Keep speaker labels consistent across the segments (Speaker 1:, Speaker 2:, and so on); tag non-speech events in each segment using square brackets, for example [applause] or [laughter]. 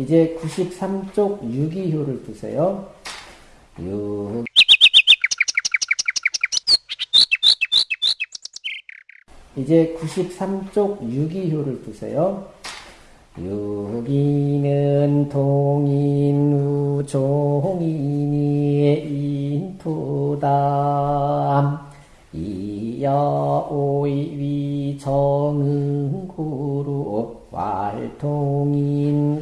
Speaker 1: 이제 93쪽 유기효를 보세요. 유 이제 93쪽 유기효를 보세요. 유기는 동인 우 종인이 인토담 이여 오이 위 정응구루 활동인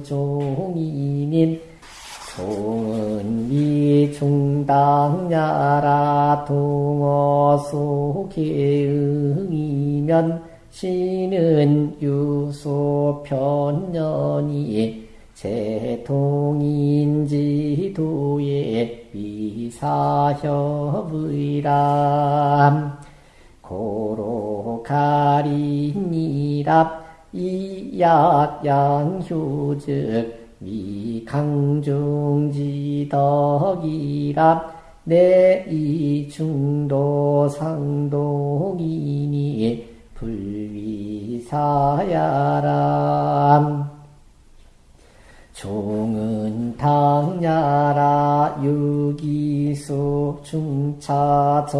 Speaker 1: 우종인인 종은위 중 당야라 동어 속에 응이면 신은 유소 편년이 제통인지도의 위사협의람. 고로가리니랍 이약양효즉 미강중지덕이랍 내이중도 상동이니 불위사야람 종은 당야라 유기수 중차정이납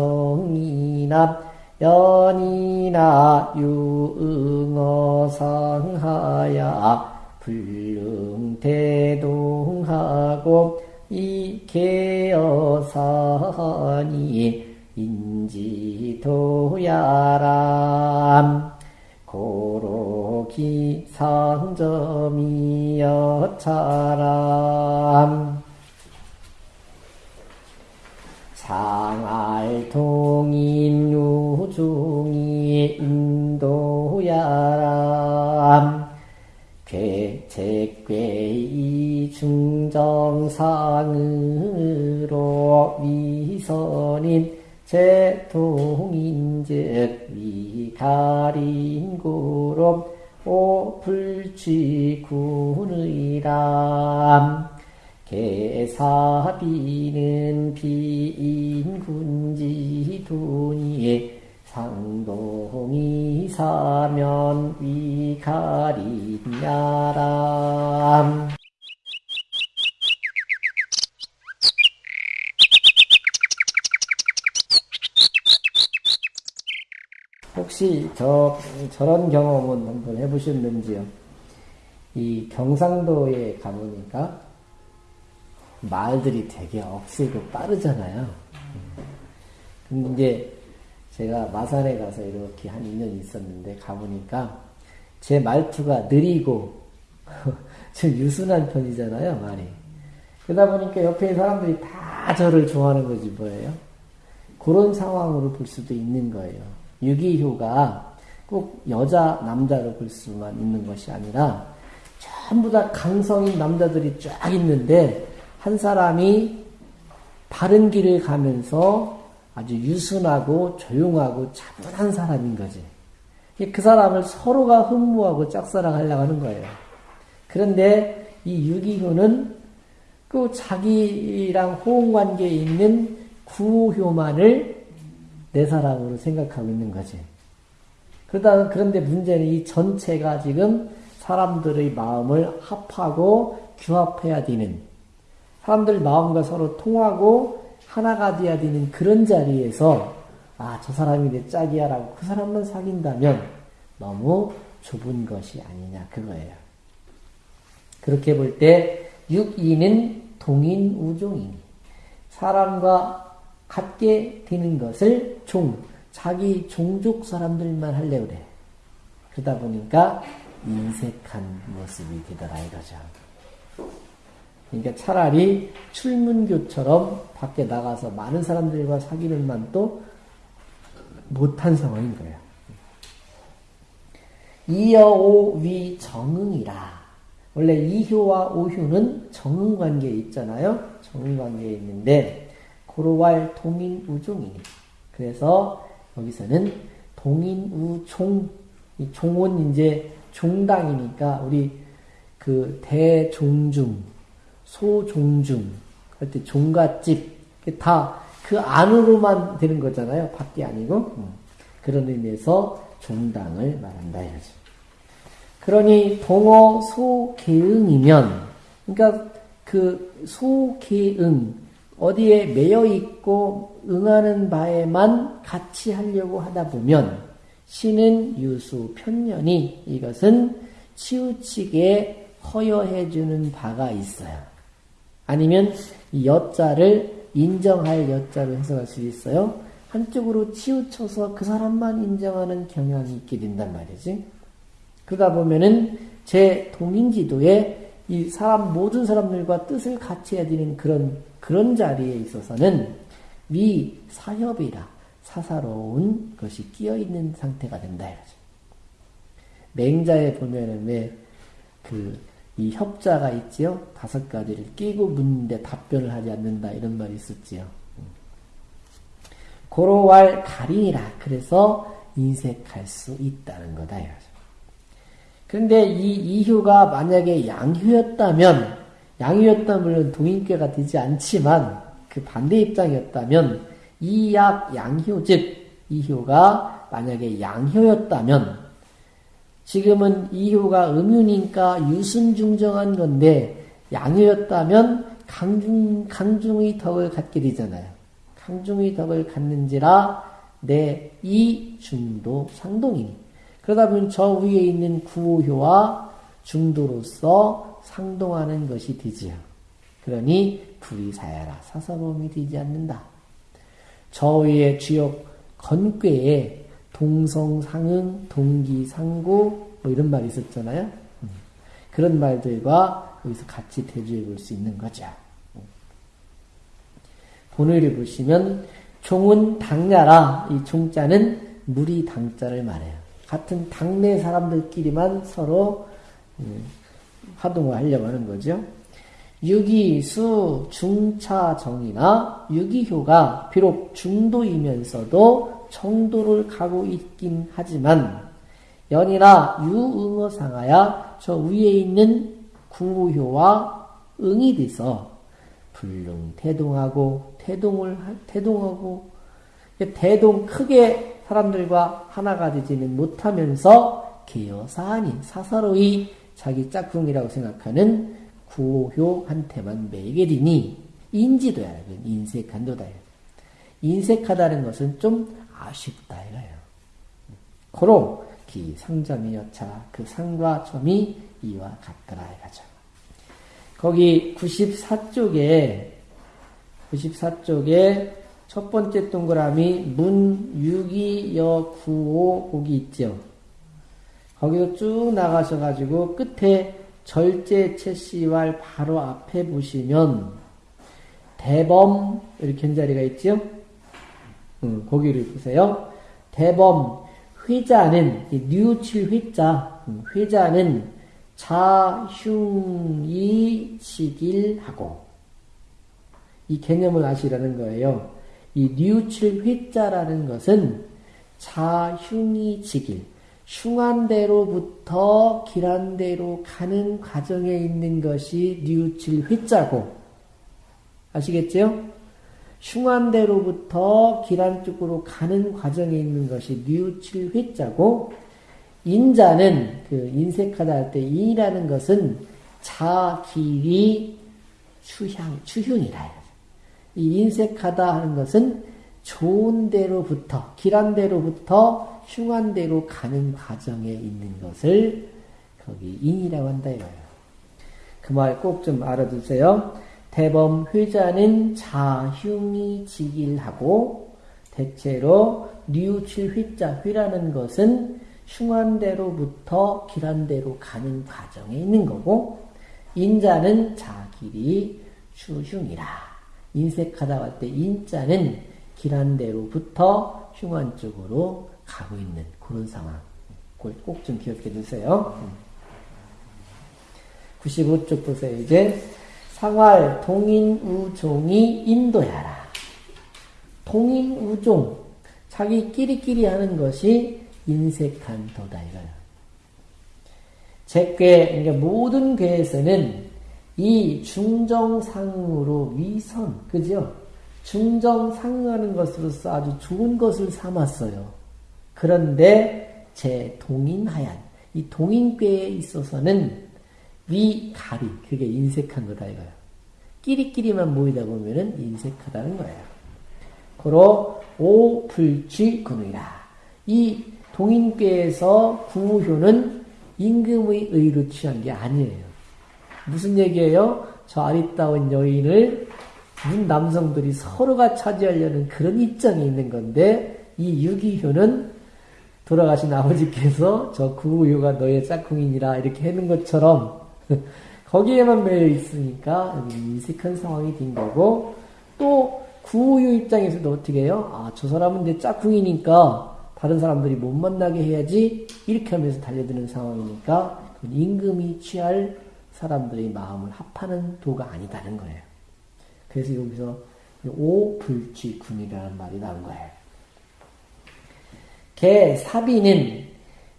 Speaker 1: 연이나 유응어상하야 불능대동하고 이계어사니 인지도야람. 고로기 상점이여차람. 상알통인 유중 정상으로 위선인 제통인즉 위가린구로 오불취군의람. 개사비는 비인군지돈이 상동이 사면 위가리냐람 혹시 저 저런 경험은 한번 해보셨는지요? 이 경상도에 가보니까 말들이 되게 억세고 빠르잖아요. 근데 이제 제가 마산에 가서 이렇게 한 2년 있었는데 가보니까 제 말투가 느리고 [laughs] 좀 유순한 편이잖아요, 말이. 그러다 보니까 옆에 사람들이 다 저를 좋아하는 거지 뭐예요? 그런 상황으로 볼 수도 있는 거예요. 유기효가 꼭 여자, 남자로 볼 수만 있는 것이 아니라 전부 다 강성인 남자들이 쫙 있는데 한 사람이 바른 길을 가면서 아주 유순하고 조용하고 차분한 사람인 거지. 그 사람을 서로가 흠모하고 짝사랑하려고 하는 거예요. 그런데 이 유기효는 그 자기랑 호응 관계에 있는 구효만을 내 사랑으로 생각하고 있는 거지. 그러다 그런데 문제는 이 전체가 지금 사람들의 마음을 합하고 규합해야 되는 사람들 마음과 서로 통하고 하나가 돼야 되는 그런 자리에서 아, 저 사람이 내 짝이야라고 그 사람만 사귄다면 너무 좁은 것이 아니냐 그거예요. 그렇게 볼 때 육이는 동인 우종이니 사람과 같게 되는 것을 종 자기 종족 사람들만 하려고 그래. 그러다 보니까 인색한 모습이 되더라 이거죠. 그러니까 차라리 출문교처럼 밖에 나가서 많은 사람들과 사귀는 만도 못한 상황인 거예요. 이여오위 정응이라. 원래 이효와 오효는 정응 관계에 있잖아요. 정응 관계에 있는데 고로왈 동인 우종이니. 그래서 여기서는 동인우종, 이 종은 이제 종당이니까 우리 그 대종중, 소종중, 할 때 종갓집 다 그 안으로만 되는 거잖아요. 밖이 아니고. 그런 의미에서 종당을 말한다 이거죠. 그러니 동어 소개응이면 그러니까 그 소개응 어디에 매여 있고 응하는 바에만 같이 하려고 하다 보면 신은 유수 편년이 이것은 치우치게 허여해 주는 바가 있어요. 아니면 이 여자를 인정할 여자로 해석할 수 있어요. 한쪽으로 치우쳐서 그 사람만 인정하는 경향이 있게 된단 말이지. 그러다 보면은 제 동인지도에 이 사람 모든 사람들과 뜻을 같이 해야 되는 그런 그런 자리에 있어서는 미 사협이라 사사로운 것이 끼어 있는 상태가 된다 이거죠. 맹자에 보면은 왜 그 이 협자가 있지요. 다섯 가지를 끼고 묻는데 답변을 하지 않는다 이런 말이 있었지요. 고로왈 가린이라 그래서 인색할 수 있다는 거다 이거죠. 그런데 이 이효가 만약에 양효였다면 양효였다면 물론 동인괴가 되지 않지만 그 반대 입장이었다면 이약 양효 즉 이효가 만약에 양효였다면 지금은 이효가 음유니까 유순중정한 건데 양효였다면 강중, 강중의 덕을 갖게 되잖아요. 강중의 덕을 갖는지라 내 이 중도 상동이니. 그러다 보면 저 위에 있는 구효와 중도로서 상동하는 것이 되지요. 그러니 불이 사야라 사사범이 되지 않는다. 저 위에 주역 건괴에 동성상응, 동기상고 뭐 이런 말이 있었잖아요. 음. 그런 말들과 여기서 같이 대조해 볼 수 있는 거죠. 본의를 보시면 종은 당야라 이 종자는 물이 당자를 말해요. 같은 당내 사람들끼리만 서로 음, 화동을 하려고 하는 거죠. 유기수 중차정이나 유기효가 비록 중도이면서도 정도를 가고 있긴 하지만 연이나 유응어상하야 저 위에 있는 구효와 응이 돼서 불능 태동하고 태동을 태동하고 대동 크게 사람들과 하나가 되지는 못하면서 개여사한인 사사로이 자기 짝꿍이라고 생각하는 구효한테만 매게 되니 인지도야 인색한도다 인색하다는 것은 좀 아쉽다 이거예요. 고로 기 상점이 여차 그 상과 점이 이와 같더라 이거죠. 거기 94쪽에 94쪽에 첫 번째 동그라미 문 6이 여 9호 거기 있죠. 거기서 쭉 나가셔가지고 끝에 절제 채씨왈 바로 앞에 보시면 대범 이렇게 현자리가 있죠. 음, 거기를 보세요. 대범 회자는 뉘우칠 회자 음, 회자는 자흉이 치길하고 이 개념을 아시라는 거예요. 이 뉘우칠 회자라는 것은 자흉이 지길 흉한 대로부터 길한 대로 가는 과정에 있는 것이 뉘우칠 회자고. 아시겠죠? 흉한대로부터 기란 쪽으로 가는 과정에 있는 것이 뉘우칠 회자고. 인자는 그 인색하다 할 때 인이라는 것은 자길이 추향 추흉이라 이 인색하다 하는 것은 좋은 대로부터 길한 대로부터 흉한 대로 가는 과정에 있는 것을 거기 인이라고 한다 이거예요. 그 말 꼭 좀 알아두세요. 대범 회자는 자흉이 지길하고 대체로 뉘우칠 휘자 휘라는 것은 흉한대로부터 길한대로 가는 과정에 있는 거고 인자는 자길이 추흉이라 인색하다 할 때 인자는 길한대로부터 흉한 쪽으로 가고 있는 그런 상황 꼭좀 기억해 두세요. 95쪽 보세요. 이제 상활 동인우종이 인도야라. 동인우종 자기 끼리끼리 하는 것이 인색한 도다 이거예요. 제괴 그러니까 모든 괴에서는 이 중정상으로 위선 그죠? 중정상하는 것으로서 아주 좋은 것을 삼았어요. 그런데 제 동인하얀 이 동인궤에 있어서는 위가리, 그게 인색한 거다 이거야. 끼리끼리만 모이다 보면은 인색하다는 거예요. 고로 오불취근이라. 이 동인궤에서 구효는 임금의 의로 취한 게 아니에요. 무슨 얘기예요? 저 아리따운 여인을 문 남성들이 서로가 차지하려는 그런 입장이 있는 건데 이 유기효는 돌아가신 아버지께서 저 구우효가 너의 짝꿍이니라 이렇게 해는 것처럼 [laughs] 거기에만 매여 있으니까 인식한 상황이 된 거고 또 구우효 입장에서도 어떻게 해요? 아 저 사람은 내 짝꿍이니까 다른 사람들이 못 만나게 해야지 이렇게 하면서 달려드는 상황이니까 임금이 취할 사람들의 마음을 합하는 도가 아니다는 거예요. 그래서 여기서 오불취군이라는 말이 나온 거예요. 개 사비는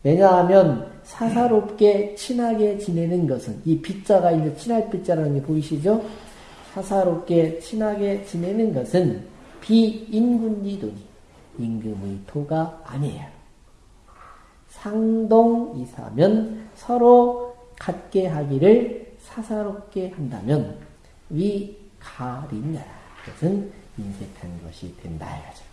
Speaker 1: 왜냐하면 사사롭게 친하게 지내는 것은 이 빗자가 이제 친할 빗자라는 게 보이시죠? 사사롭게 친하게 지내는 것은 비인군지도니 임금의 토가 아니에요. 상동이사면 서로 같게 하기를 사사롭게 한다면 위가리냐 그것은 인색한 것이 된다 이거죠.